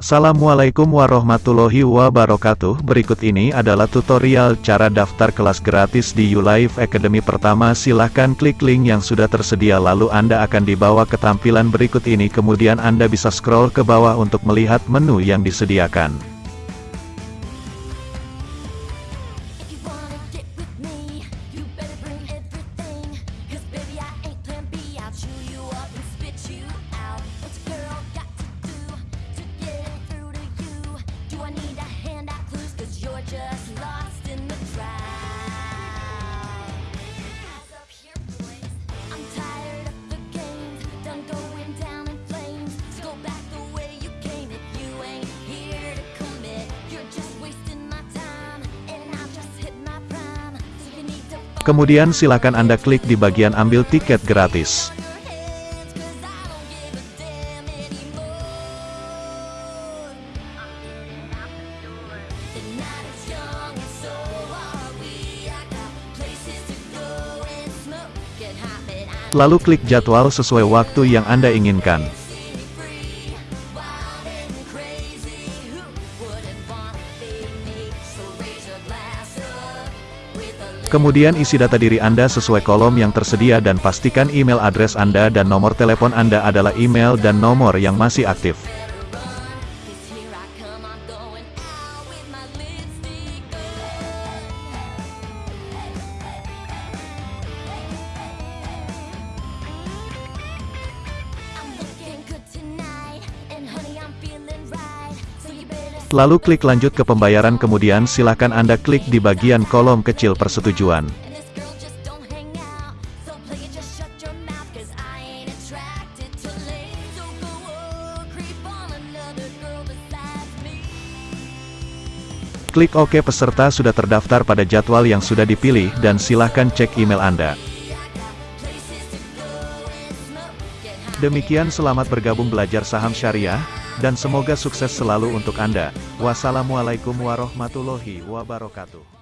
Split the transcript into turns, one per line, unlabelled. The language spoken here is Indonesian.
Assalamualaikum warahmatullahi wabarakatuh. Berikut ini adalah tutorial cara daftar kelas gratis di YouLife Academy Pertama. Silahkan klik link yang sudah tersedia lalu Anda akan dibawa ke tampilan berikut ini. Kemudian Anda bisa scroll ke bawah untuk melihat menu yang disediakan Kemudian silakan Anda klik di bagian ambil tiket gratis. Lalu klik jadwal sesuai waktu yang Anda inginkan Kemudian isi data diri Anda sesuai kolom yang tersedia dan pastikan email address Anda dan nomor telepon Anda adalah email dan nomor yang masih aktif Lalu klik lanjut ke pembayaran kemudian silakan Anda klik di bagian kolom kecil persetujuan. Klik OK peserta sudah terdaftar pada jadwal yang sudah dipilih dan silahkan cek email Anda. Demikian selamat bergabung belajar saham syariah, dan semoga sukses selalu untuk Anda. Wassalamualaikum warahmatullahi wabarakatuh.